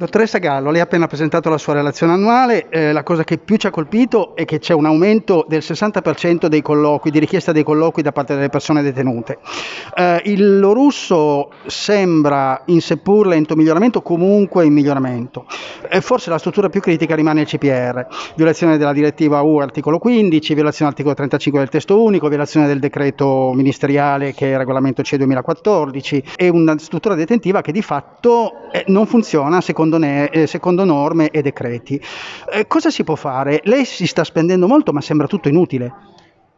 Dottoressa Gallo, lei ha appena presentato la sua relazione annuale, eh, la cosa che più ci ha colpito è che c'è un aumento del 60% dei colloqui, di richiesta dei colloqui da parte delle persone detenute. Eh, il russo sembra in seppur lento miglioramento, comunque in miglioramento. E forse la struttura più critica rimane il CPR, violazione della direttiva U articolo 15, violazione dell'articolo 35 del testo unico, violazione del decreto ministeriale che è il regolamento CE 2014 e una struttura detentiva che di fatto eh, non funziona secondo secondo, ne, eh, secondo norme e decreti. Eh, cosa si può fare? Lei si sta spendendo molto, ma sembra tutto inutile.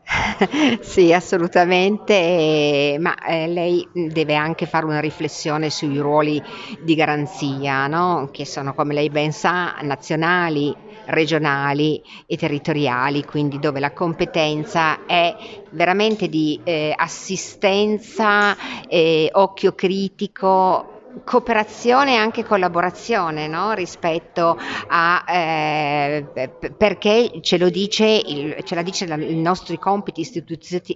sì, assolutamente, ma eh, lei deve anche fare una riflessione sui ruoli di garanzia, no? che sono, come lei ben sa, nazionali, regionali e territoriali, quindi dove la competenza è veramente di eh, assistenza, eh, occhio critico cooperazione e anche collaborazione no? rispetto a eh, perché ce lo dice il, ce la dice i nostri compiti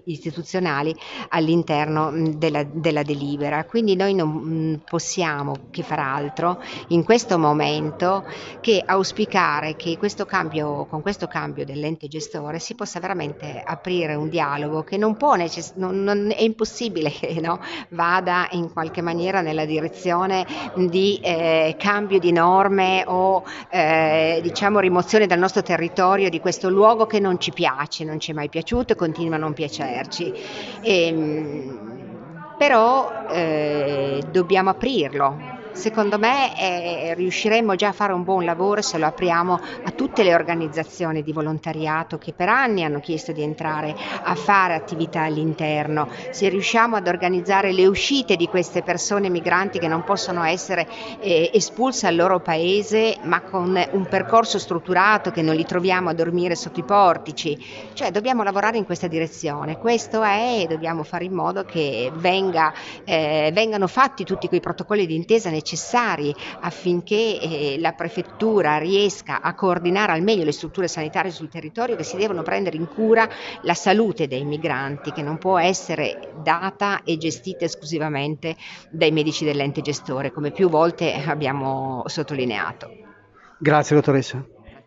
istituzionali all'interno della, della, delibera quindi noi non possiamo che far altro in questo momento che auspicare che questo cambio, con questo cambio dell'ente gestore si possa veramente aprire un dialogo che non può necess- non, non è impossibile che no? vada in qualche maniera nella direzione direzione di eh, cambio di norme o eh, diciamo rimozione dal nostro territorio di questo luogo che non ci piace, non ci è mai piaciuto e continua a non piacerci. E, ehm, però eh, dobbiamo aprirlo, Secondo me eh, riusciremo già a fare un buon lavoro se lo apriamo a tutte le organizzazioni di volontariato che per anni hanno chiesto di entrare a fare attività all'interno, se riusciamo ad organizzare le uscite di queste persone migranti che non possono essere eh, espulse al loro paese ma con un percorso strutturato che non li troviamo a dormire sotto i portici, cioè dobbiamo lavorare in questa direzione, questo è e dobbiamo fare in modo che venga, eh, vengano fatti tutti quei protocolli di intesa necessari necessari affinché eh, la prefettura riesca a coordinare al meglio le strutture sanitarie sul territorio che si devono prendere in cura la salute dei migranti che non può essere data e gestita esclusivamente dai medici dell'ente gestore come più volte abbiamo sottolineato. Grazie dottoressa.